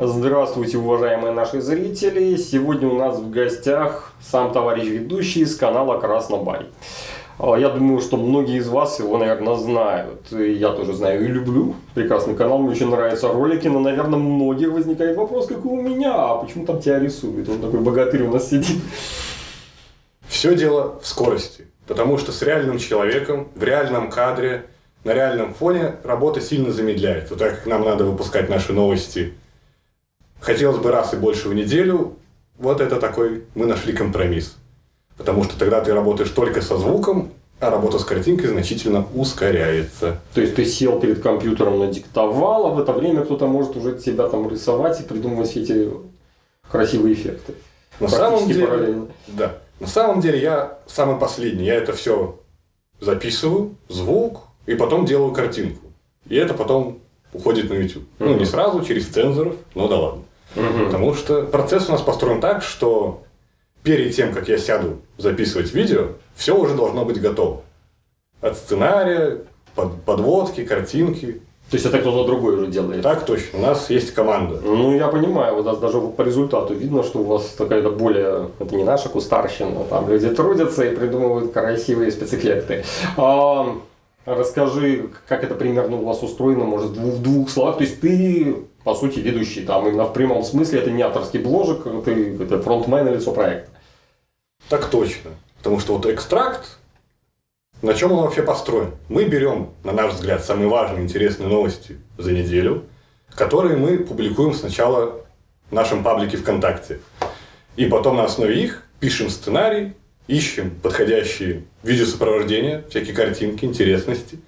Здравствуйте, уважаемые наши зрители! Сегодня у нас в гостях сам товарищ ведущий с канала Краснобай. А, я думаю, что многие из вас его, наверное, знают. Я тоже знаю и люблю. Прекрасный канал, мне очень нравятся ролики, но, наверное, многих возникает вопрос, как и у меня, а почему там тебя рисуют? Он такой богатырь у нас сидит. Все дело в скорости. Потому что с реальным человеком, в реальном кадре, на реальном фоне работа сильно замедляется. Так как нам надо выпускать наши новости хотелось бы раз и больше в неделю, вот это такой, мы нашли компромисс. Потому что тогда ты работаешь только со звуком, а работа с картинкой значительно ускоряется. То есть ты сел перед компьютером, надиктовал, а в это время кто-то может уже тебя там рисовать и придумывать все эти красивые эффекты. На самом деле, параллельно. да. На самом деле я самый последний. Я это все записываю, звук, и потом делаю картинку. И это потом уходит на YouTube. Mm-hmm. Ну, не сразу, через цензоров, но да ладно. Mm-hmm. Потому что процесс у нас построен так, что перед тем, как я сяду записывать видео, все уже должно быть готово. От сценария, под, подводки, картинки. То есть это кто-то другой уже делает? Так точно. У нас есть команда. Ну, я понимаю, у нас даже по результату видно, что у вас такая-то более... Это не наша кустарщина. Там люди трудятся и придумывают красивые спецэффекты. А, Расскажи, как это примерно у вас устроено, может, в двух словах. То есть ты, по сути, ведущий там, именно в прямом смысле, это не авторский бложек, ты это фронтмен и лицо проекта. Так точно. Потому что вот экстракт, на чем он вообще построен? Мы берем, на наш взгляд, самые важные, интересные новости за неделю, которые мы публикуем сначала в нашем паблике ВКонтакте. И потом на основе их пишем сценарий, ищем подходящие видеосопровождения, всякие картинки, интересности.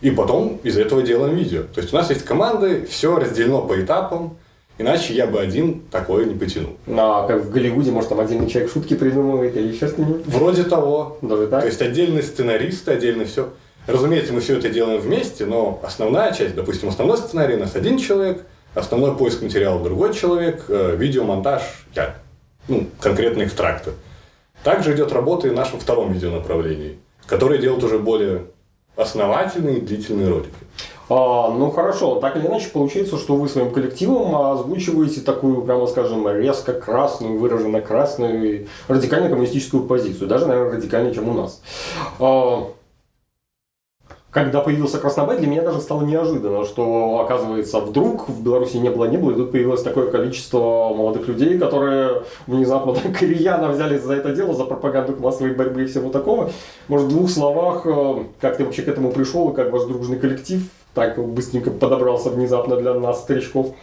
И потом из этого делаем видео. То есть у нас есть команды, все разделено по этапам, иначе я бы один такое не потянул. Ну, а как в Голливуде, может, там отдельный человек шутки придумывает или еще что-нибудь? Вроде того. Даже так? То есть отдельный сценарист, отдельно все. Разумеется, мы все это делаем вместе, но основная часть, допустим, основной сценарий у нас один человек, основной поиск материала другой человек, э, видеомонтаж я. Ну, конкретно экстракты. Также идет работа и в нашем втором видеонаправлении, которое делает уже более основательные длительные ролики. А, ну хорошо, так или иначе получается, что вы своим коллективом озвучиваете такую, прямо скажем, резко красную, выраженно красную, радикально коммунистическую позицию, даже, наверное, радикальнее, чем у нас. А, когда появился Краснобай, для меня даже стало неожиданно, что, оказывается, вдруг в Беларуси не было, не было, и тут появилось такое количество молодых людей, которые внезапно так рьяно взялись за это дело, за пропаганду классовой борьбы и всего такого. Может, в двух словах, э, как ты вообще к этому пришел, и как ваш дружный коллектив так быстренько подобрался внезапно для нас, старичков?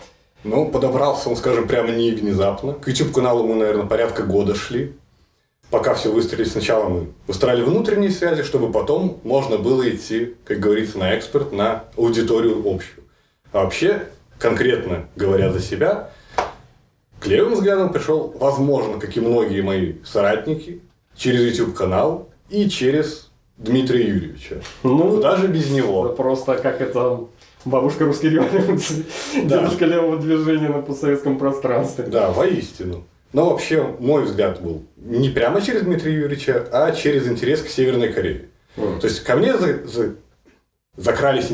Ну, подобрался он, скажем, прямо не внезапно. К YouTube-каналу мы, наверное, порядка года шли пока все выстроили, сначала мы выстраивали внутренние связи, чтобы потом можно было идти, как говорится, на экспорт, на аудиторию общую. А вообще, конкретно говоря за себя, к левым взглядам пришел, возможно, как и многие мои соратники, через YouTube-канал и через Дмитрия Юрьевича. Ну, даже без него. Просто как это бабушка русской революции, да. дедушка левого движения на постсоветском пространстве. Да, воистину. Но вообще, мой взгляд был не прямо через Дмитрия Юрьевича, а через интерес к Северной Корее. Mm. То есть, ко мне за, за, закрались,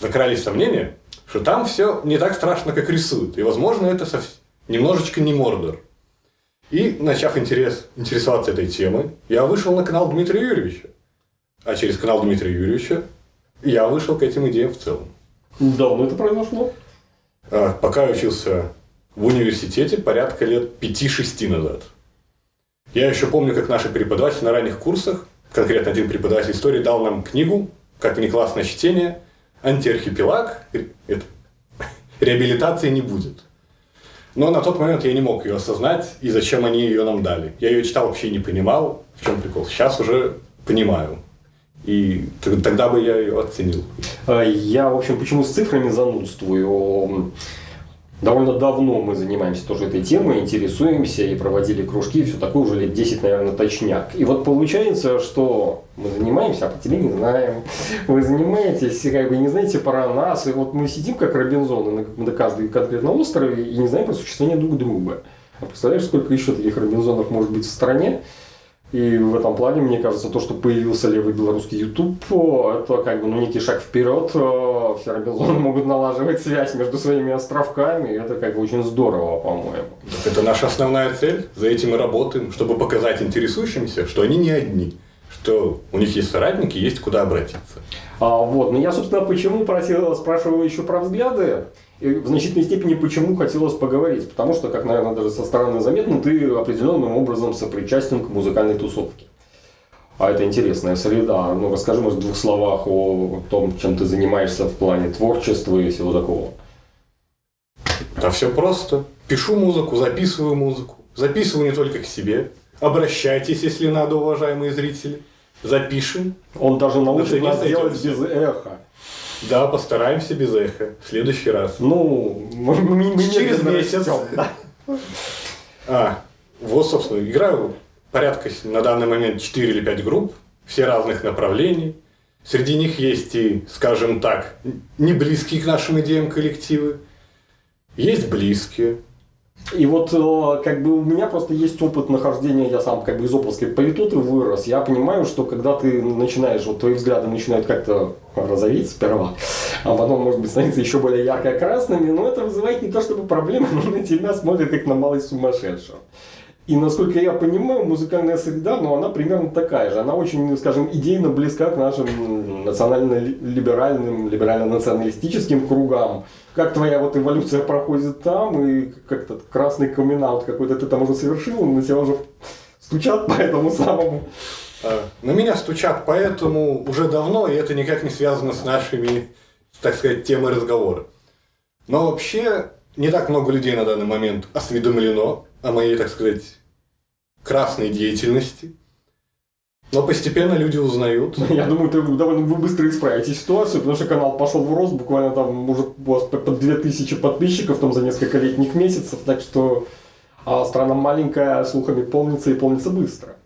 закрались сомнения, что там все не так страшно, как рисуют. И, возможно, это совсем, немножечко не Мордор. И, начав интерес, интересоваться этой темой, я вышел на канал Дмитрия Юрьевича. А через канал Дмитрия Юрьевича я вышел к этим идеям в целом. Давно это произошло? А, пока я учился в университете порядка лет 5-6 назад. Я еще помню, как наши преподаватели на ранних курсах, конкретно один преподаватель истории, дал нам книгу, как внеклассное чтение, антиархипелаг, это, реабилитации не будет. Но на тот момент я не мог ее осознать, и зачем они ее нам дали. Я ее читал вообще не понимал, в чем прикол. Сейчас уже понимаю. И тогда бы я ее оценил. А я, в общем, почему с цифрами занудствую? Довольно давно мы занимаемся тоже этой темой, интересуемся и проводили кружки, все такое уже лет 10, наверное, точняк. И вот получается, что мы занимаемся, а по тебе не знаем. Вы занимаетесь, как бы не знаете про нас, и вот мы сидим как Робинзоны на, на каждом конкретном острове и не знаем про существование друг друга. А представляешь, сколько еще таких Робинзонов может быть в стране? И в этом плане, мне кажется, то, что появился левый белорусский YouTube, это как бы ну, некий шаг вперед. Все Робинзоны могут налаживать связь между своими островками, и это как бы очень здорово, по-моему. Это наша основная цель, за этим мы работаем, чтобы показать интересующимся, что они не одни, что у них есть соратники, есть куда обратиться. А, вот, но я, собственно, почему просил, спрашиваю еще про взгляды. И в значительной степени почему хотелось поговорить? Потому что, как, наверное, даже со стороны заметно, ты определенным образом сопричастен к музыкальной тусовке. А это интересная среда. Ну, расскажи, может, в двух словах о том, чем ты занимаешься в плане творчества и всего такого. Да все просто. Пишу музыку, записываю музыку. Записываю не только к себе. Обращайтесь, если надо, уважаемые зрители. Запишем. Он даже научит нас делать без эха. Да, постараемся без эха. В следующий раз. Ну, мы, мы, мы через месяц. Да. А, вот, собственно, играю порядка на данный момент 4 или 5 групп, все разных направлений. Среди них есть и, скажем так, не близкие к нашим идеям коллективы, есть близкие. И вот э, как бы у меня просто есть опыт нахождения, я сам как бы из Оповской политоты вырос. Я понимаю, что когда ты начинаешь, вот твои взгляды начинают как-то розоветь сперва, а потом, может быть, становиться еще более ярко-красными, но это вызывает не то чтобы проблемы, но на тебя смотрят как на малый сумасшедшего. И насколько я понимаю, музыкальная среда, но ну, она примерно такая же. Она очень, скажем, идейно близка к нашим национально-либеральным, либерально-националистическим кругам. Как твоя вот эволюция проходит там, и как-то красный камин какой-то ты там уже совершил, на тебя уже стучат по этому самому. А, на меня стучат поэтому уже давно, и это никак не связано с нашими, так сказать, темой разговора. Но вообще не так много людей на данный момент осведомлено о моей, так сказать, красной деятельности. Но постепенно люди узнают. Я думаю, ты довольно вы быстро исправите ситуацию, потому что канал пошел в рост, буквально там уже у вас под 2000 подписчиков там за несколько летних месяцев, так что а страна маленькая, слухами полнится и полнится быстро.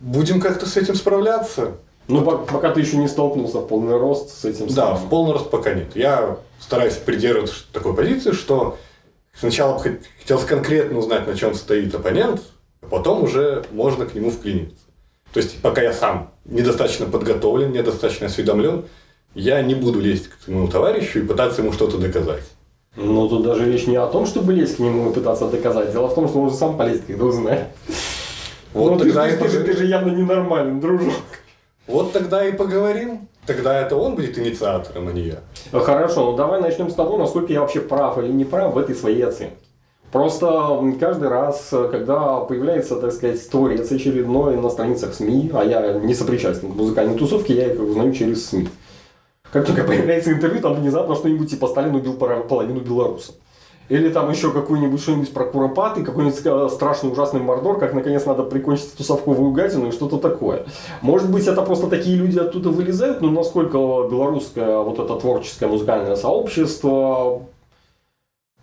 Будем как-то с этим справляться. Ну, пока, пока ты еще не столкнулся в полный рост с этим. Да, в полный рост пока нет. Я стараюсь придерживаться такой позиции, что Сначала хотелось конкретно узнать, на чем стоит оппонент, потом уже можно к нему вклиниться. То есть, пока я сам недостаточно подготовлен, недостаточно осведомлен, я не буду лезть к своему товарищу и пытаться ему что-то доказать. Ну, тут даже речь не о том, чтобы лезть к нему и пытаться доказать. Дело в том, что он уже сам полезет, когда узнает. Вот ну, тогда ты, и ты, же, ты же явно ненормальный, дружок. Вот тогда и поговорим. Тогда это он будет инициатором, а не я. Хорошо, ну давай начнем с того, насколько я вообще прав или не прав в этой своей оценке. Просто каждый раз, когда появляется, так сказать, творец очередной на страницах СМИ, а я не сопричастен к музыкальной тусовке, я их узнаю через СМИ. Как только появляется интервью, там внезапно что-нибудь типа Сталин убил половину белорусов. Или там еще какой-нибудь что-нибудь про Куропаты, какой-нибудь э, страшный ужасный мордор, как наконец надо прикончить эту совковую гадину и что-то такое. Может быть, это просто такие люди оттуда вылезают, но насколько белорусское вот это творческое музыкальное сообщество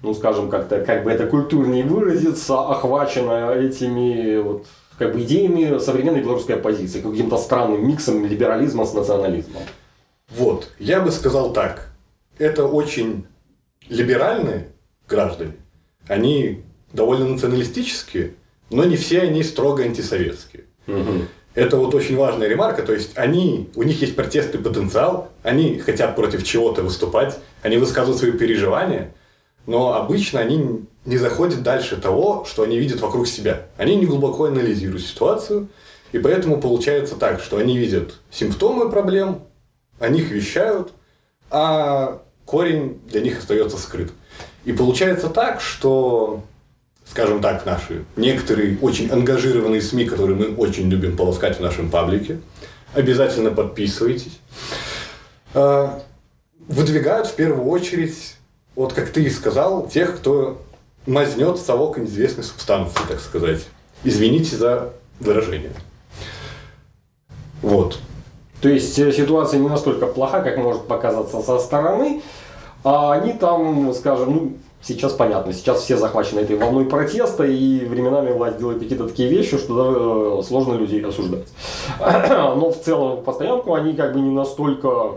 ну, скажем, как-то, как бы это культурнее выразиться, охвачено этими вот, как бы идеями современной белорусской оппозиции, каким-то странным миксом либерализма с национализмом. Вот, я бы сказал так. Это очень либеральные граждане, они довольно националистические, но не все они строго антисоветские. Угу. Это вот очень важная ремарка, то есть они, у них есть протестный потенциал, они хотят против чего-то выступать, они высказывают свои переживания, но обычно они не заходят дальше того, что они видят вокруг себя. Они не глубоко анализируют ситуацию, и поэтому получается так, что они видят симптомы проблем, о них вещают, а корень для них остается скрыт. И получается так, что, скажем так, наши некоторые очень ангажированные СМИ, которые мы очень любим полоскать в нашем паблике, обязательно подписывайтесь, а, выдвигают в первую очередь, вот как ты и сказал, тех, кто мазнет совок неизвестной субстанции, так сказать. Извините за выражение. Вот. То есть э, ситуация не настолько плоха, как может показаться со стороны, а они там, скажем, ну, сейчас понятно, сейчас все захвачены этой волной протеста, и временами власть делает какие-то такие вещи, что да, сложно людей осуждать. Но в целом, по стоянку они как бы не настолько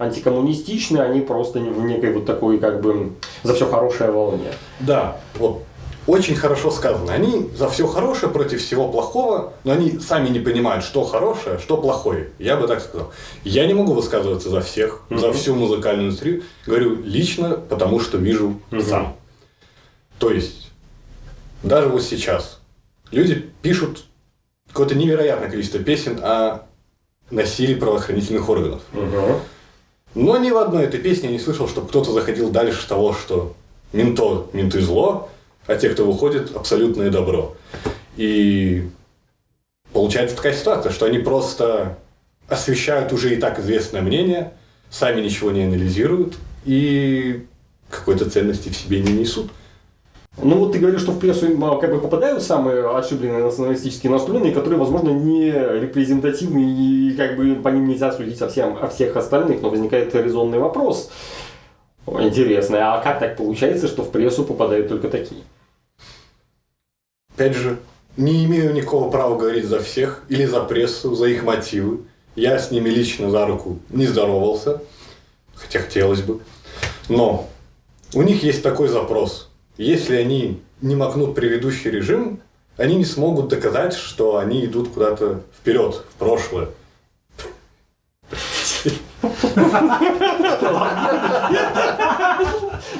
антикоммунистичны, они просто в некой вот такой как бы за все хорошее волне. Да, вот очень хорошо сказано. Они за все хорошее против всего плохого, но они сами не понимают, что хорошее, что плохое. Я бы так сказал. Я не могу высказываться за всех, mm-hmm. за всю музыкальную индустрию. Говорю лично, потому что вижу mm-hmm. сам. То есть, даже вот сейчас люди пишут какое-то невероятное количество песен о насилии правоохранительных органов. Mm-hmm. Но ни в одной этой песне я не слышал, чтобы кто-то заходил дальше того, что менто, менты зло, а те, кто выходит, абсолютное добро. И получается такая ситуация, что они просто освещают уже и так известное мнение, сами ничего не анализируют и какой-то ценности в себе не несут. Ну вот ты говоришь, что в прессу как бы попадают самые ошибленные националистические настроенные, которые, возможно, не репрезентативны и как бы по ним нельзя судить о, всем, о всех остальных, но возникает резонный вопрос интересный, а как так получается, что в прессу попадают только такие? Опять же, не имею никакого права говорить за всех или за прессу, за их мотивы. Я с ними лично за руку не здоровался, хотя хотелось бы. Но у них есть такой запрос. Если они не макнут предыдущий режим, они не смогут доказать, что они идут куда-то вперед, в прошлое.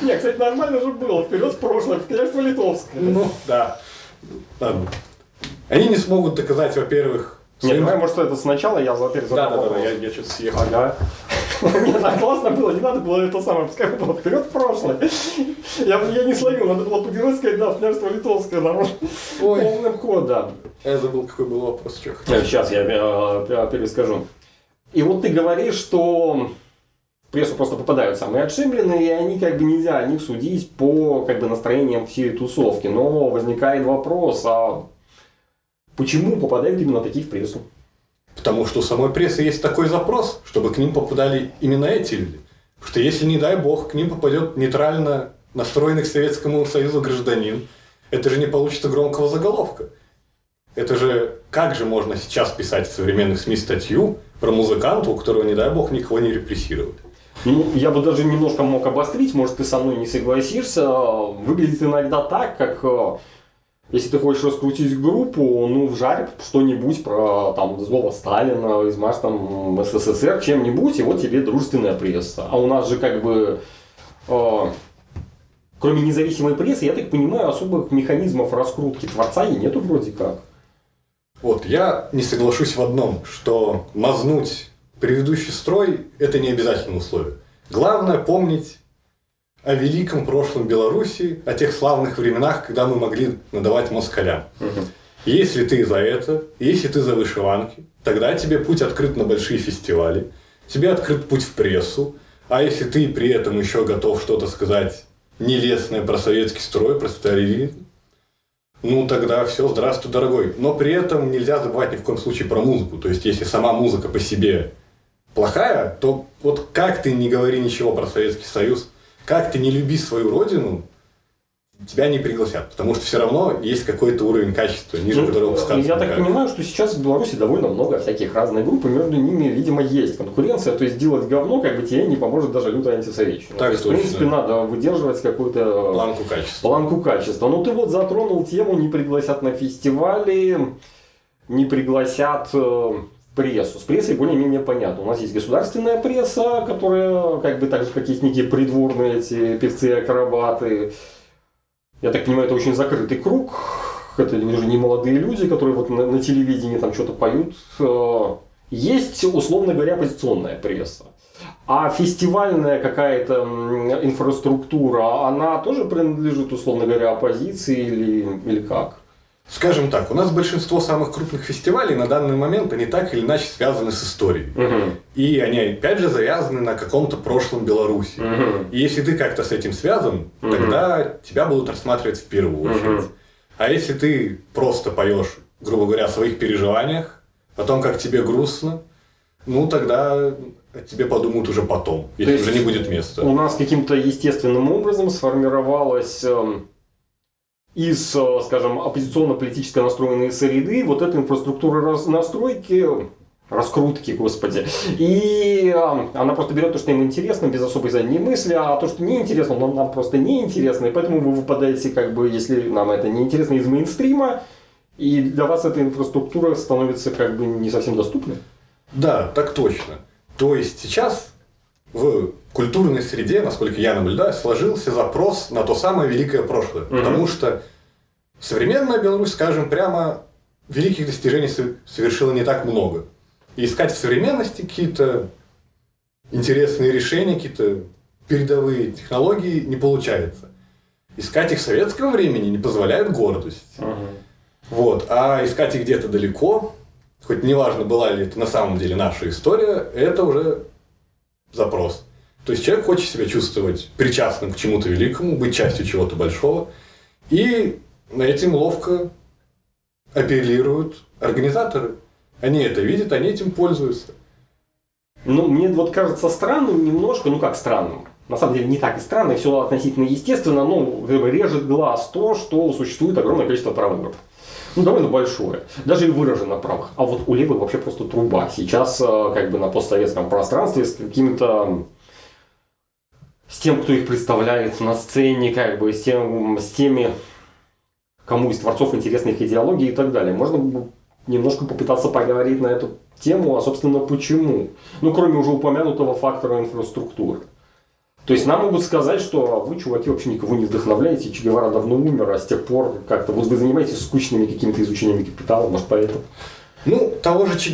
Не, кстати, нормально же было. Вперед в прошлое, в княжество Литовское. Ну, да. Они не смогут доказать, во-первых, нет, давай, может, это сначала я во-первых, Да, да, да, я, я что-то съехал. Ага. Нет, так классно было, не надо было это самое, пускай было вперед в прошлое. Я, я не словил, надо было по сказать, да, в княжество Литовское, народ. Ой. Полным ходом. Я забыл, какой был вопрос, что Сейчас я э, перескажу. И вот ты говоришь, что в прессу просто попадают самые отшибленные, и они как бы нельзя о них судить по как бы настроениям всей тусовки. Но возникает вопрос, а почему попадают именно такие в прессу? Потому что у самой прессы есть такой запрос, чтобы к ним попадали именно эти люди. Потому что если, не дай бог, к ним попадет нейтрально настроенный к Советскому Союзу гражданин, это же не получится громкого заголовка. Это же, как же можно сейчас писать в современных СМИ статью про музыканта, у которого, не дай бог, никого не репрессируют? Ну, я бы даже немножко мог обострить, может, ты со мной не согласишься. Выглядит иногда так, как э, если ты хочешь раскрутить группу, ну, вжарь что-нибудь про там злого Сталина, измажь там СССР, чем-нибудь, и вот тебе дружественная пресса. А у нас же как бы, э, кроме независимой прессы, я так понимаю, особых механизмов раскрутки творца и нету вроде как. Вот, я не соглашусь в одном, что мазнуть предыдущий строй – это не обязательное условие. Главное помнить о великом прошлом Беларуси, о тех славных временах, когда мы могли надавать москалям. Угу. Если ты за это, если ты за вышиванки, тогда тебе путь открыт на большие фестивали, тебе открыт путь в прессу, а если ты при этом еще готов что-то сказать нелестное про советский строй, про сталинизм, ну тогда все, здравствуй, дорогой. Но при этом нельзя забывать ни в коем случае про музыку. То есть, если сама музыка по себе плохая, то вот как ты не говори ничего про Советский Союз, как ты не люби свою родину, тебя не пригласят, потому что все равно есть какой-то уровень качества, ниже ну, которого спускаться. Я так понимаю, что сейчас в Беларуси довольно много всяких разных групп, и между ними, видимо, есть конкуренция, то есть делать говно как бы тебе не поможет даже лютая антисоветчина. Так, есть, в принципе, надо выдерживать какую-то планку качества. Планку качества. Ну ты вот затронул тему, не пригласят на фестивали, не пригласят э, прессу. С прессой более-менее понятно. У нас есть государственная пресса, которая, как бы так же, как есть некие придворные эти певцы-акробаты. Я так понимаю, это очень закрытый круг. Это уже не молодые люди, которые вот на, на телевидении там что-то поют. Э, есть, условно говоря, оппозиционная пресса. А фестивальная какая-то инфраструктура, она тоже принадлежит, условно говоря, оппозиции или, или как? Скажем так, у нас большинство самых крупных фестивалей на данный момент, они так или иначе связаны с историей. Угу. И они, опять же, завязаны на каком-то прошлом Беларуси. Угу. И если ты как-то с этим связан, Мгм. тогда тебя будут рассматривать в первую очередь. Мгм. А если ты просто поешь, грубо говоря, о своих переживаниях, о том, как тебе грустно, ну тогда тебе подумают уже потом, если уже не будет места. У нас каким-то естественным образом сформировалась эм, из, э, скажем, оппозиционно-политически настроенной среды вот эта инфраструктура настройки раскрутки, господи. И э, она просто берет то, что им интересно, без особой задней мысли, а то, что неинтересно, нам, нам просто неинтересно, и поэтому вы выпадаете, как бы, если нам это неинтересно, из мейнстрима, и для вас эта инфраструктура становится как бы не совсем доступной. Да, так точно. То есть сейчас в культурной среде, насколько я наблюдаю, сложился запрос на то самое великое прошлое. Мгм. Потому что современная Беларусь, скажем прямо, великих достижений со- совершила не так много. И искать в современности какие-то интересные решения, какие-то передовые технологии не получается. Искать их в советском времени не позволяет гордость. Вот. А искать их где-то далеко, хоть неважно, была ли это на самом деле наша история, это уже запрос. То есть человек хочет себя чувствовать причастным к чему-то великому, быть частью чего-то большого. И этим ловко апеллируют организаторы. Они это видят, они этим пользуются. Ну, мне вот кажется странным немножко, ну как странным, на самом деле не так и странно, все относительно естественно, но режет глаз то, что существует огромное количество групп. Ну, довольно большое. Даже и выражено правых. А вот у левых вообще просто труба. Сейчас э, как бы на постсоветском пространстве с какими-то с тем, кто их представляет на сцене, как бы с, тем, с теми, кому из творцов интересны их идеологии и так далее. Можно немножко попытаться поговорить на эту тему, а собственно почему. Ну, кроме уже упомянутого фактора инфраструктуры. То есть нам могут сказать, что вы, чуваки, вообще никого не вдохновляете, Че давно умер, а с тех пор как-то вот вы занимаетесь скучными какими-то изучениями капитала, может поэтому. Ну, того же Че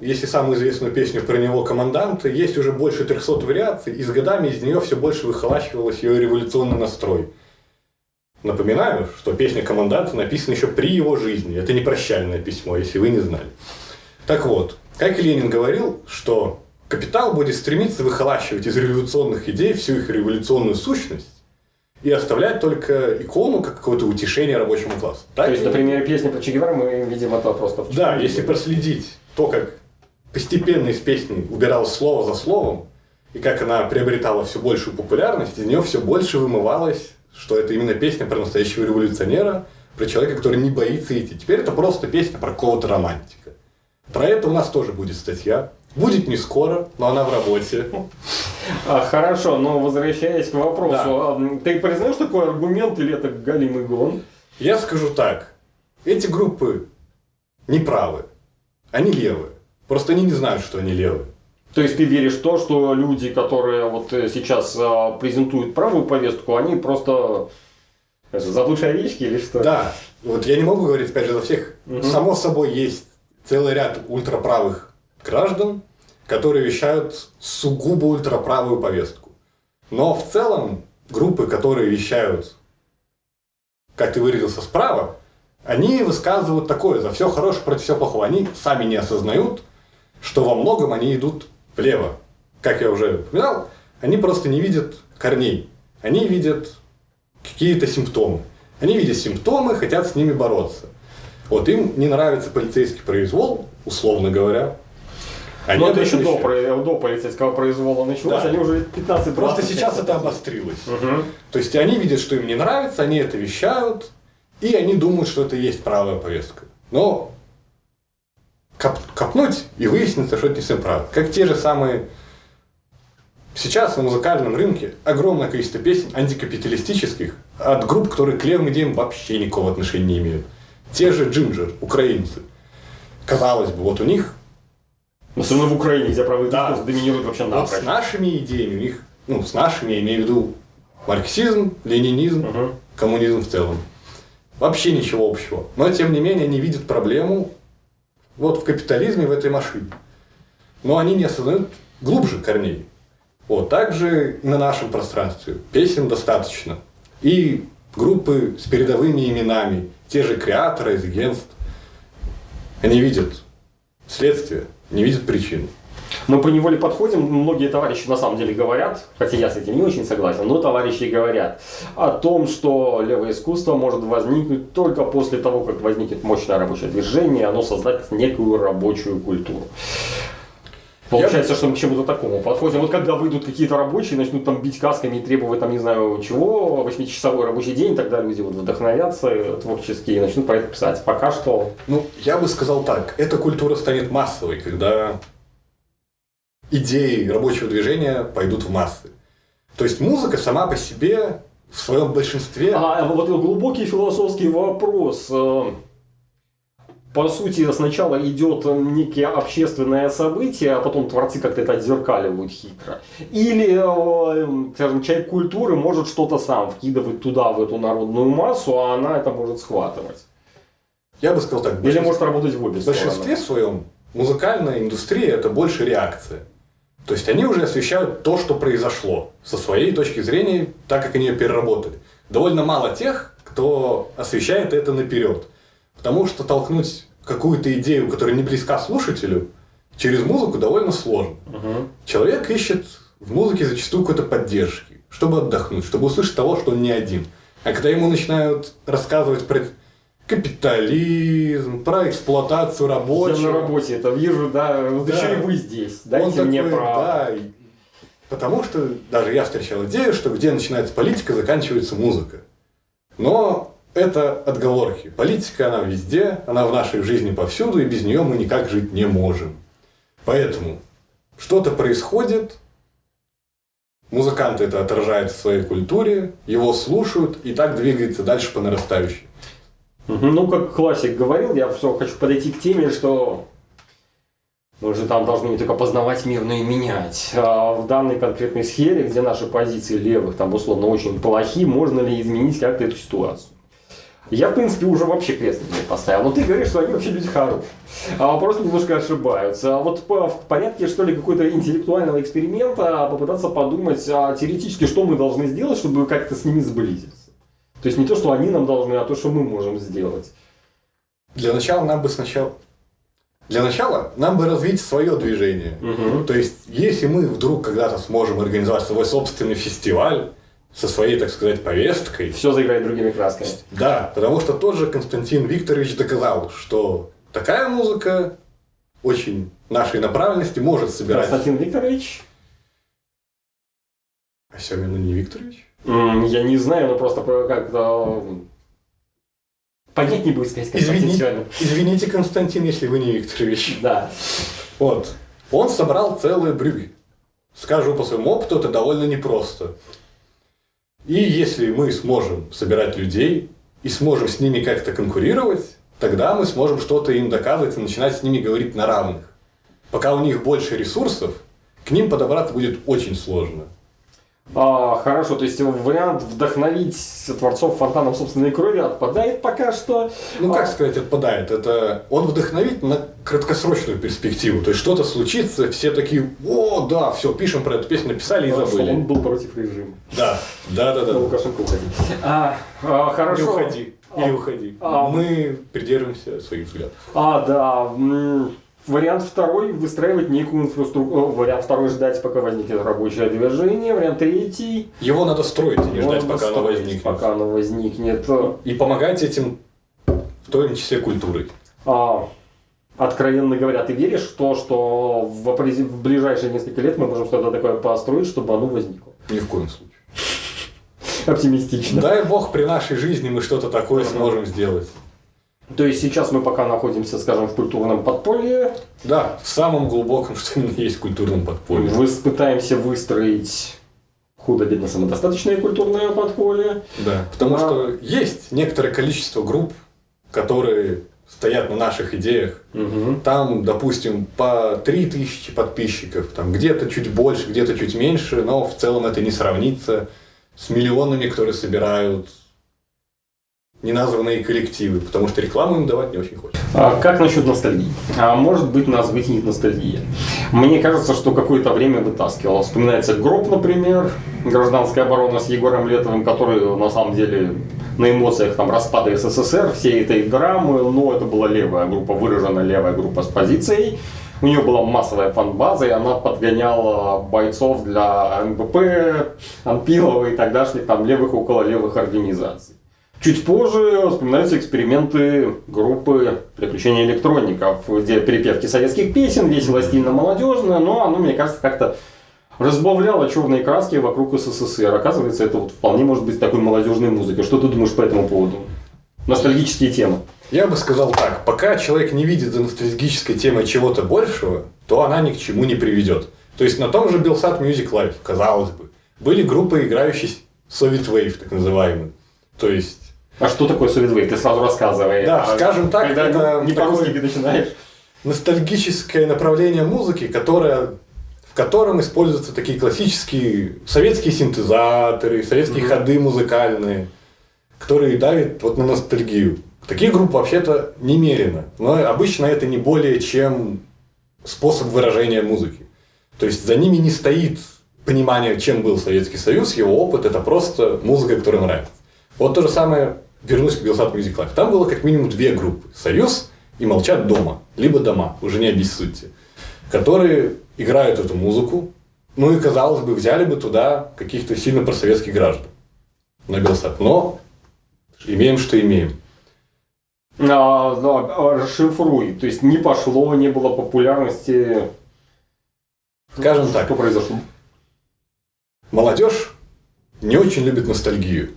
если самую известную песню про него «Команданты», есть уже больше 300 вариаций, и с годами из нее все больше выхолащивалось ее революционный настрой. Напоминаю, что песня «Команданта» написана еще при его жизни. Это не прощальное письмо, если вы не знали. Так вот, как Ленин говорил, что капитал будет стремиться выхолащивать из революционных идей всю их революционную сущность и оставлять только икону как какое-то утешение рабочему классу. Так То есть, и- на примере песни про Че Гевара мы видим это просто в да, если проследить то, как постепенно из песни убиралось слово за словом, и как она приобретала все большую популярность, из нее все больше вымывалось, что это именно песня про настоящего революционера, про человека, который не боится идти. Теперь это просто песня про какого-то романтика. Про это у нас тоже будет статья. Будет не скоро, но она в работе. А, хорошо, но возвращаясь к вопросу, Да. а, ты признаешь такой аргумент или это галимый гон? Я скажу так. Эти группы неправы. Они левые. Просто они не знают, что они левые. То есть ты веришь в то, что люди, которые вот э, сейчас а, презентуют правую повестку, они просто это, заблудшие овечки или что? Да, вот я не могу говорить, опять же, за всех. Мгм. Само собой, есть целый ряд ультраправых граждан, которые вещают сугубо ультраправую повестку. Но в целом группы, которые вещают, как ты выразился, справа, они высказывают такое, за все хорошее против всего плохого. Они сами не осознают, что во многом они идут влево. Как я уже упоминал, они просто не видят корней. Они видят какие-то симптомы. Они видят симптомы, хотят с ними бороться. Вот им не нравится полицейский произвол, условно говоря. Они Но об это еще до, про- до полицейского произвола началось, Да. они уже 15 Просто сейчас это обострилось. Мгм. То есть они видят, что им не нравится, они это вещают, и они думают, что это и есть правая повестка. Но коп- копнуть и выяснится, что это не совсем правда. Как те же самые... Сейчас на музыкальном рынке огромное количество песен антикапиталистических от групп, которые к левым идеям вообще никакого отношения не имеют. Те же Джинджер, украинцы. Казалось бы, вот у них Особенно в Украине, где правый Да. дискурс доминирует вообще вот напрочь. с нашими идеями, у них, ну, с нашими, я имею в виду марксизм, ленинизм, Мгм. коммунизм в целом. Вообще ничего общего. Но, тем не менее, они видят проблему вот в капитализме, в этой машине. Но они не осознают глубже корней. Вот, также на нашем пространстве. Песен достаточно. И группы с передовыми именами, те же креаторы из агентств, они видят следствие, не видят причины. Мы по неволе подходим, многие товарищи на самом деле говорят, хотя я с этим не очень согласен, но товарищи говорят о том, что левое искусство может возникнуть только после того, как возникнет мощное рабочее движение, оно создаст некую рабочую культуру. Получается, что мы к чему-то такому подходим. Вот когда выйдут какие-то рабочие, начнут там бить касками и требовать там не знаю чего, 8-часовой рабочий день, тогда люди вот вдохновятся творчески и начнут про это писать. Пока что... Ну, я бы сказал так. Эта культура станет массовой, когда идеи рабочего движения пойдут в массы. То есть музыка сама по себе в своем большинстве... А вот глубокий философский вопрос. По сути, сначала идет некие общественное событие, а потом творцы как-то это отзеркаливают хитро. Или, э, скажем, человек культуры может что-то сам вкидывать туда, в эту народную массу, а она это может схватывать. Я бы сказал так. Или может работать в обе В большинстве своем музыкальная индустрия это больше реакция. То есть они уже освещают то, что произошло, со своей точки зрения, так как они ее переработали. Довольно мало тех, кто освещает это наперед. Потому что толкнуть какую-то идею, которая не близка слушателю, через музыку довольно сложно. Угу. Человек ищет в музыке зачастую какой-то поддержки, чтобы отдохнуть, чтобы услышать того, что он не один. А когда ему начинают рассказывать про капитализм, про эксплуатацию рабочих. Я на работе это вижу, да, вот да. еще и вы здесь, дайте он мне такой, право. Да, потому что даже я встречал идею, что где начинается политика, заканчивается музыка. Но это отговорки. Политика, она везде, она в нашей жизни повсюду, и без нее мы никак жить не можем. Поэтому что-то происходит, музыканты это отражают в своей культуре, его слушают, и так двигается дальше по нарастающей. Ну, как классик говорил, я все хочу подойти к теме, что мы же там должны не только познавать мир, но и менять. А в данной конкретной сфере, где наши позиции левых там условно очень плохи, можно ли изменить как-то эту ситуацию? Я, в принципе, уже вообще крест не поставил. Но ты говоришь, что они вообще люди хорошие. А просто немножко ошибаются. А вот по, в порядке, что ли, какой-то интеллектуального эксперимента попытаться подумать а, теоретически, что мы должны сделать, чтобы как-то с ними сблизиться. То есть не то, что они нам должны, а то, что мы можем сделать. Для начала нам бы сначала... Для начала нам бы развить свое движение. Угу. То есть, если мы вдруг когда-то сможем организовать свой собственный фестиваль, со своей, так сказать, повесткой. Все заиграет другими красками. Да, потому что тот же Константин Викторович доказал, что такая музыка очень нашей направленности может собирать. Константин Викторович? А Семин не Викторович? я не знаю, но просто как-то... Понятнее будет сказать Константин извините, извините, Константин, если вы не Викторович. Да. Вот. Он собрал целые брюги. Скажу по своему опыту, это довольно непросто. И если мы сможем собирать людей и сможем с ними как-то конкурировать, тогда мы сможем что-то им доказывать и начинать с ними говорить на равных. Пока у них больше ресурсов, к ним подобраться будет очень сложно. А, хорошо, то есть вариант вдохновить творцов фонтаном собственной крови отпадает пока что. Ну, как а... сказать, отпадает? Это он вдохновит на краткосрочную перспективу. То есть что-то случится, все такие, о, да, все, пишем про эту песню, написали и забыли. Он был против режима. Да, да, да, да. Лукашенко уходи. А, а, хорошо. Не уходи. Или а, уходи. А, Мы придерживаемся своих взглядов. А, да. Вариант второй – выстраивать некую инфраструктуру. Вариант второй – ждать, пока возникнет рабочее движение. Вариант третий – Его надо строить, а не ждать, пока оно возникнет. Пока оно возникнет. И помогать этим, в том числе, культурой. А, откровенно говоря, ты веришь в то, что в, в ближайшие несколько лет мы можем что-то такое построить, чтобы оно возникло? Ни в коем случае. Оптимистично. Дай бог при нашей жизни мы что-то такое сможем сделать. То есть сейчас мы пока находимся, скажем, в культурном подполье. Да, в самом глубоком, что именно есть культурном подполье. Мы пытаемся выстроить худо-бедно самодостаточное культурное подполье. Да, потому а... что есть некоторое количество групп, которые стоят на наших идеях. Угу. Там, допустим, по 3000 подписчиков, там где-то чуть больше, где-то чуть меньше, но в целом это не сравнится с миллионами, которые собирают неназванные коллективы, потому что рекламу им давать не очень хочется. А как насчет ностальгии? А может быть нас вытянет ностальгия. Мне кажется, что какое-то время вытаскивало. Вспоминается Гроб, например, гражданская оборона с Егором Летовым, который на самом деле на эмоциях там распада СССР, всей этой драмы, но это была левая группа, выраженная левая группа с позицией. У нее была массовая фан-база, и она подгоняла бойцов для НБП, Анпилова и тогдашних там левых около левых организаций. Чуть позже вспоминаются эксперименты группы «Приключения электроников», где перепевки советских песен, весело, стильно, молодежно, но оно, мне кажется, как-то разбавляло черные краски вокруг СССР. Оказывается, это вот вполне может быть такой молодежной музыкой. Что ты думаешь по этому поводу? Ностальгические темы. Я бы сказал так, пока человек не видит за ностальгической темой чего-то большего, то она ни к чему не приведет. То есть на том же Белсат Music Live, казалось бы, были группы, играющие Soviet Wave, так называемые. То есть а что такое Soviet Wave? Ты сразу рассказывай. Да, а скажем так, когда это не по-русски ты начинаешь. Ностальгическое направление музыки, которое, в котором используются такие классические советские синтезаторы, советские mm-hmm. ходы музыкальные, которые давят вот на ностальгию. Таких групп вообще-то немерено, но обычно это не более чем способ выражения музыки. То есть за ними не стоит понимание, чем был Советский Союз, его опыт, это просто музыка, которая нравится. Вот то же самое вернусь к Белсат Music Live. Там было как минимум две группы. «Союз» и «Молчат дома». Либо «Дома», уже не обессудьте. Которые играют эту музыку. Ну и, казалось бы, взяли бы туда каких-то сильно просоветских граждан на Белсат. Но имеем, что имеем. А, да, расшифруй. То есть не пошло, не было популярности. Скажем так. Что произошло? Молодежь не очень любит ностальгию.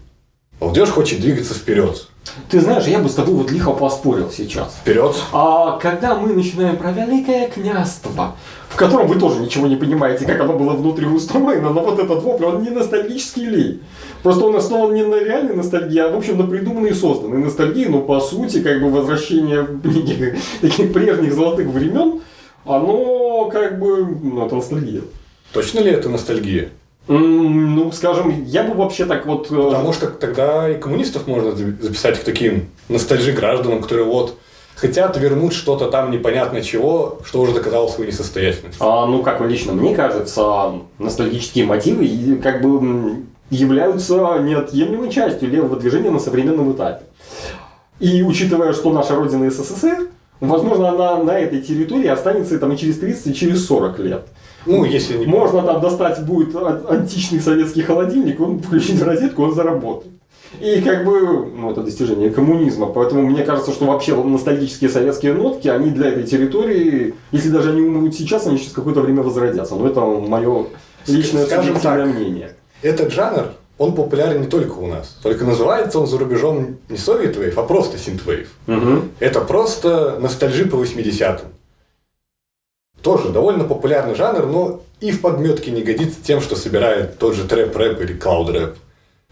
Молодежь хочет двигаться вперед. Ты знаешь, я бы с тобой вот лихо поспорил сейчас. Вперед. А когда мы начинаем про Великое княжество, в котором вы тоже ничего не понимаете, как оно было внутри устроено, но вот этот вопль, он не ностальгический лей. Просто он основан не на реальной ностальгии, а в общем на придуманной и созданной ностальгии, но по сути как бы возвращение таких прежних золотых времен, оно как бы, ну это ностальгия. Точно ли это ностальгия? Ну, скажем, я бы вообще так вот... Э, Потому что тогда и коммунистов можно записать к таким ностальжи гражданам, которые вот хотят вернуть что-то там непонятно чего, что уже доказало свою несостоятельность. А, ну, как лично мне кажется, ностальгические мотивы как бы являются неотъемлемой частью левого движения на современном этапе. И учитывая, что наша родина СССР, возможно, она на этой территории останется там и через 30, и через 40 лет. Ну, если не... Можно там достать будет античный советский холодильник, он включить в розетку, он заработает. И как бы, ну, это достижение коммунизма. Поэтому мне кажется, что вообще ностальгические советские нотки, они для этой территории, если даже они умрут сейчас, они через какое-то время возродятся. Но это мое личное Скажем так, мнение. Этот жанр, он популярен не только у нас. Только называется он за рубежом не Soviet Wave, а просто Synthwave. Угу. Это просто ностальжи по 80-м. Тоже довольно популярный жанр, но и в подметке не годится тем, что собирает тот же трэп-рэп или клауд-рэп.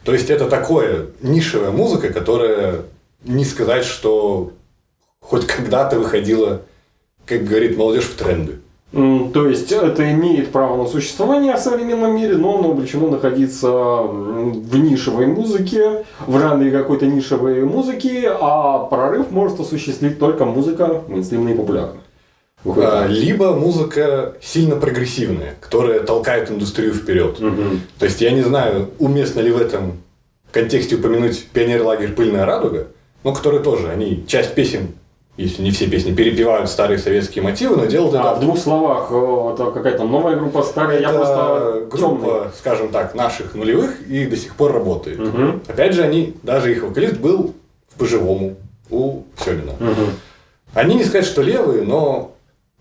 То есть это такое нишевая музыка, которая не сказать, что хоть когда-то выходила, как говорит молодежь, в тренды. То есть это имеет право на существование в современном мире, но оно обречено находиться в нишевой музыке, в жанре какой-то нишевой музыки, а прорыв может осуществить только музыка мейнстримная и популярная. А, либо музыка сильно прогрессивная, которая толкает индустрию вперед. Угу. То есть я не знаю, уместно ли в этом контексте упомянуть пионер лагерь Пыльная радуга, но которые тоже, они часть песен, если не все песни, перепевают старые советские мотивы, но делают а, это... в двух словах, э, это какая-то новая группа, старая, это я просто группа, темный. скажем так, наших нулевых и до сих пор работает. Угу. Опять же, они, даже их вокалист был по-живому у Семина. Угу. Они не сказать, что левые, но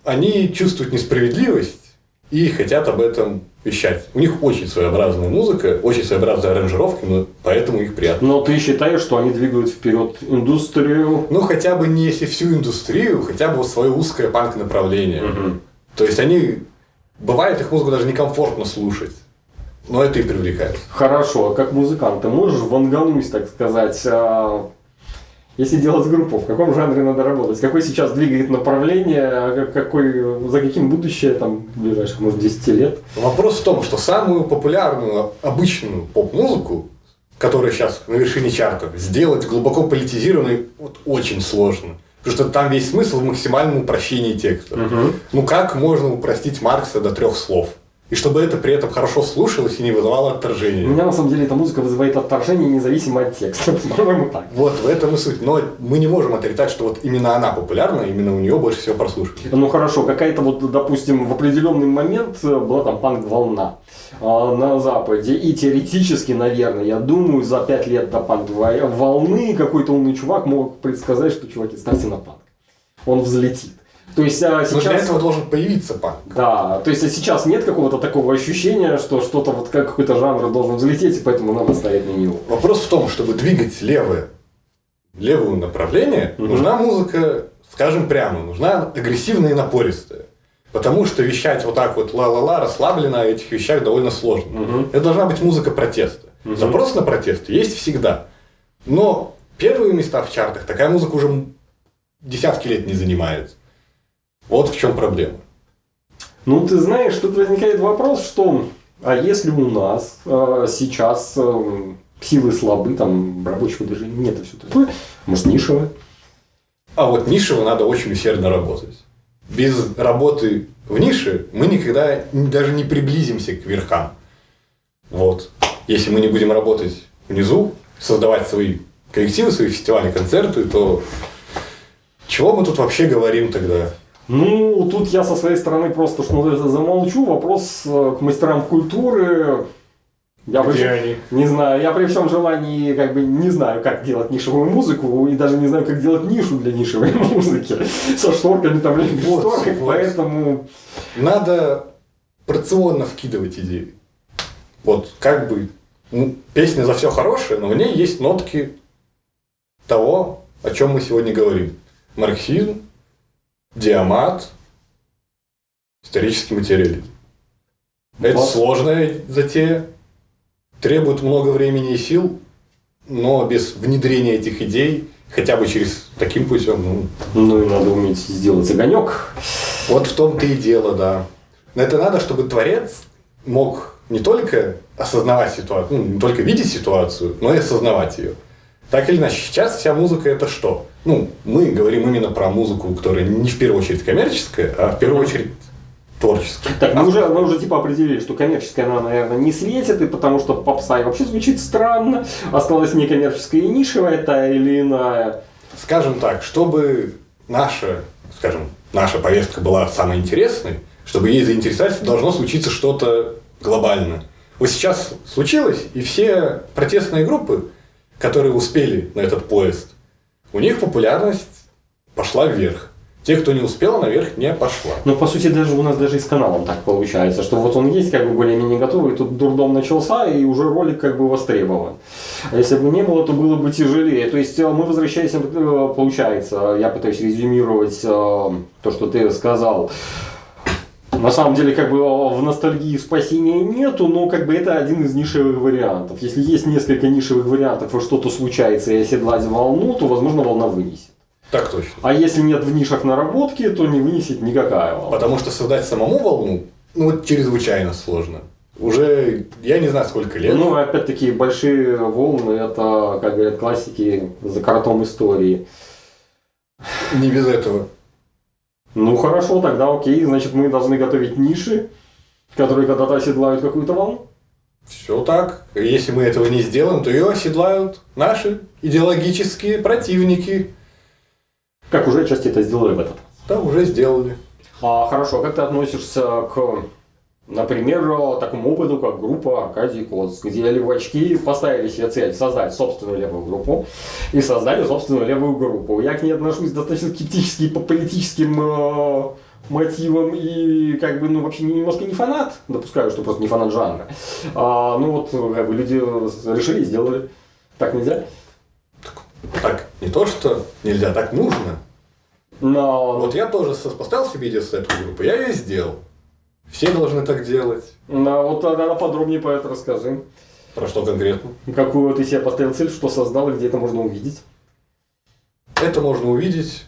они чувствуют несправедливость и хотят об этом вещать. У них очень своеобразная музыка, очень своеобразные аранжировки, но поэтому их приятно. Но ты считаешь, что они двигают вперед индустрию? Ну, хотя бы не если всю индустрию, хотя бы вот свое узкое панк-направление. Угу. То есть они... Бывает их музыку даже некомфортно слушать. Но это и привлекает. Хорошо, а как музыкант, ты можешь вангануть, так сказать, а, если делать группу, в каком жанре надо работать? Какой сейчас двигает направление, какой, за каким будущее там ближайших, может, 10 лет? Вопрос в том, что самую популярную, обычную поп-музыку, которая сейчас на вершине чартов, сделать глубоко политизированной вот, очень сложно. Потому что там весь смысл в максимальном упрощении текста. Угу. Ну как можно упростить Маркса до трех слов? И чтобы это при этом хорошо слушалось и не вызывало отторжения. У меня на самом деле эта музыка вызывает отторжение независимо от текста. По-моему, так. Вот в этом и суть. Но мы не можем отрицать, что вот именно она популярна, именно у нее больше всего прослушивается. Ну хорошо, какая-то вот, допустим, в определенный момент э, была там панк-волна э, на Западе. И теоретически, наверное, я думаю, за пять лет до панк-волны какой-то умный чувак мог предсказать, что, чуваки, ставьте на панк. Он взлетит. То есть а, сейчас... Но для этого должен появиться панк. Да, то есть а сейчас нет какого-то такого ощущения, что что-то вот как какой-то жанр должен взлететь, и поэтому надо ставить на него. Вопрос в том, чтобы двигать левое, левое направление, Мгм. нужна музыка, скажем прямо, нужна агрессивная и напористая. Потому что вещать вот так вот ла-ла-ла, расслабленно о этих вещах довольно сложно. Мгм. Это должна быть музыка протеста. Мгм. Запрос на протест есть всегда. Но первые места в чартах такая музыка уже десятки лет не занимает. Вот в чем проблема. Ну, ты знаешь, тут возникает вопрос, что а если у нас э, сейчас э, силы слабы, там рабочего движения нет и все такое, может нишевое? А вот нишево надо очень усердно работать. Без работы в нише мы никогда даже не приблизимся к верхам. Вот. Если мы не будем работать внизу, создавать свои коллективы, свои фестивали, концерты, то чего мы тут вообще говорим тогда? Ну, тут я со своей стороны просто что замолчу. Вопрос э, к мастерам культуры. Я Где при- они? Не знаю, я при всем желании как бы не знаю, как делать нишевую музыку, и даже не знаю, как делать нишу для нишевой музыки. Со шторками там или без Вот, шторок, вот. поэтому... Надо порционно вкидывать идеи. Вот как бы ну, песня за все хорошее, но в ней есть нотки того, о чем мы сегодня говорим. Марксизм, диамат, исторический материализм. Это Вот. сложная затея, требует много времени и сил, но без внедрения этих идей, хотя бы через таким путем, ну, Ну и надо уметь сделать огонек. вот в том-то и дело, да. Но это надо, чтобы творец мог не только осознавать ситуацию, ну, не только видеть ситуацию, но и осознавать ее. Так или иначе, сейчас вся музыка это что? Ну, мы говорим именно про музыку, которая не в первую очередь коммерческая, а в первую очередь творческая. Так, мы уже, мы уже типа определили, что коммерческая она, наверное, не светит, и потому что попса и вообще звучит странно. Осталась некоммерческая и нишевая, та или иная. Скажем так, чтобы наша, скажем, наша повестка была самой интересной, чтобы ей заинтересоваться, должно случиться что-то глобальное. Вот сейчас случилось, и все протестные группы, которые успели на этот поезд, у них популярность пошла вверх. Те, кто не успел, наверх не пошла. Ну, по сути, даже у нас даже и с каналом так получается, что вот он есть как бы более-менее готовый, тут дурдом начался, и уже ролик как бы востребован. А если бы не было, то было бы тяжелее. То есть э, мы возвращаемся, э, получается, я пытаюсь резюмировать э, то, что ты сказал. На самом деле, как бы в ностальгии спасения нету, но как бы это один из нишевых вариантов. Если есть несколько нишевых вариантов, и что-то случается, и оседлать волну, то, возможно, волна вынесет. Так точно. А если нет в нишах наработки, то не вынесет никакая волна. Потому что создать самому волну, ну, вот чрезвычайно сложно. Уже, я не знаю, сколько лет. Ну, опять-таки, большие волны, это, как говорят классики, за картом истории. Не без этого. Ну, хорошо, тогда окей, значит, мы должны готовить ниши, которые когда-то оседлают какую-то волну. Все так. Если мы этого не сделаем, то ее оседлают наши идеологические противники. Как уже отчасти это сделали в этот. Да, уже сделали. А, хорошо, как ты относишься к, например, такому опыту, как группа Аркадий Коц, где левачки поставили себе цель создать собственную левую группу и создали собственную левую группу. Я к ней отношусь достаточно скептически по политическим э, мотивам и как бы, ну, вообще немножко не фанат, допускаю, что просто не фанат жанра. А, ну вот, как бы люди решили и сделали. Так нельзя? Так, не то, что нельзя, так нужно. Но, Вот я тоже поставил себе идею создать эту группу, я ее сделал. Все должны так делать. но вот тогда подробнее про это расскажи. Про что конкретно? Какую ты себе поставил цель, что создал и где это можно увидеть? Это можно увидеть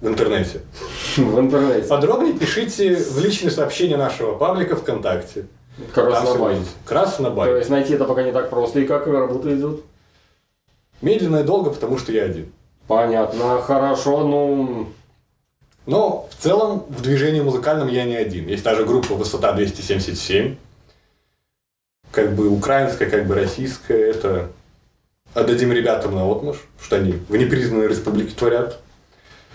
в интернете. В интернете. Подробнее пишите в личные сообщения нашего паблика ВКонтакте. Краснобай. Краснобай. То есть найти это пока не так просто. И как работа идет? Медленно и долго, потому что я один. Понятно, хорошо, ну... Но в целом в движении музыкальном я не один. Есть даже группа «Высота 277», как бы украинская, как бы российская. Это отдадим ребятам на отмаш, что они в непризнанной республике творят.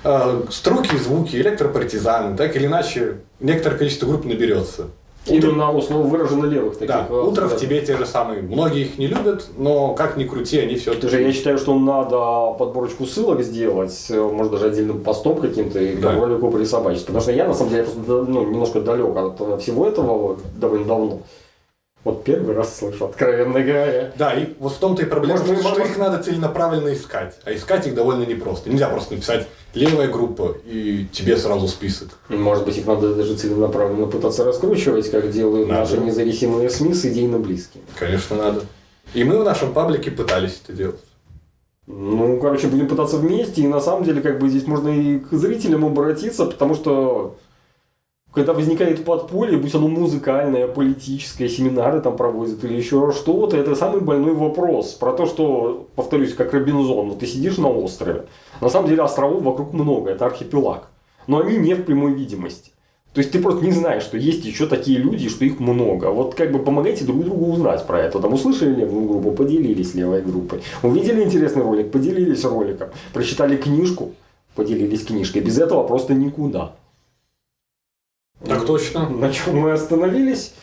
А, Струки, звуки, электропартизаны, так или иначе, некоторое количество групп наберется. Именно условно выраженно левых таких. Да, а, утро в тебе те же самые. Многие их не любят, но как ни крути, они все же, я считаю, что надо подборочку ссылок сделать, э, может даже отдельным постом каким-то и Да. ролику присобачить. Потому что я на самом деле просто ну, немножко далек от э, всего этого довольно давно. Вот первый раз слышу, откровенно говоря. Да, и вот в том-то и проблема, Может, что, что их надо целенаправленно искать. А искать их довольно непросто. Нельзя просто написать левая группа и тебе сразу список. Может быть, их надо даже целенаправленно пытаться раскручивать, как делают Надо. наши независимые СМИ с идейно близкими. Конечно, надо. И мы в нашем паблике пытались это делать. Ну, короче, будем пытаться вместе, и на самом деле, как бы здесь можно и к зрителям обратиться, потому что когда возникает подполье, будь оно музыкальное, политическое, семинары там проводят или еще что-то, это самый больной вопрос. Про то, что, повторюсь, как Робинзон, вот ты сидишь на острове, на самом деле островов вокруг много, это архипелаг, но они не в прямой видимости. То есть ты просто не знаешь, что есть еще такие люди, что их много. Вот как бы помогайте друг другу узнать про это. Там услышали левую группу, поделились левой группой. Увидели интересный ролик, поделились роликом. Прочитали книжку, поделились книжкой. Без этого просто никуда. Так точно. На чем мы остановились?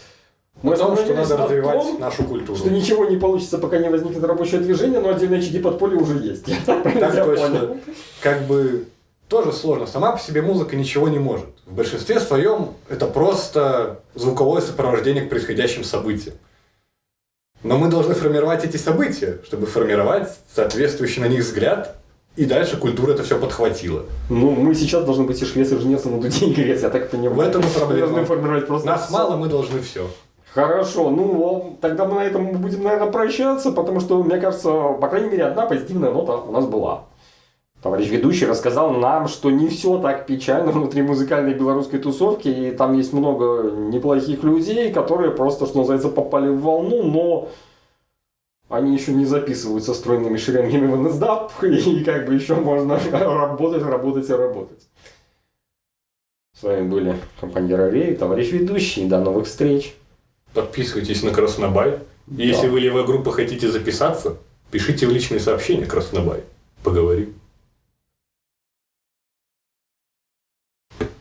Мы О том, что надо на развивать том, нашу культуру. что ничего не получится, пока не возникнет рабочее движение, но отдельные очаги подполья уже есть. Так точно. Как бы тоже сложно. Сама по себе музыка ничего не может. В большинстве своем это просто звуковое сопровождение к происходящим событиям. Но мы должны формировать эти события, чтобы формировать соответствующий на них взгляд, и дальше культура это все подхватила. Ну, мы сейчас должны быть и швец, и жнец, и на дуде играть, я так понимаю. В этом и проблема. Мы должны формировать просто Нас всё. мало, мы должны все. Хорошо, ну тогда мы на этом будем, наверное, прощаться, потому что, мне кажется, по крайней мере, одна позитивная нота у нас была. Товарищ ведущий рассказал нам, что не все так печально внутри музыкальной белорусской тусовки, и там есть много неплохих людей, которые просто, что называется, попали в волну, но они еще не записываются стройными шеренгами в NSDAP, и как бы еще можно работать, работать и работать. С вами были компания Рей, товарищ ведущий, до новых встреч. Подписывайтесь на Краснобай. И Если вы левая группа хотите записаться, пишите в личные сообщения Краснобай. Поговорим.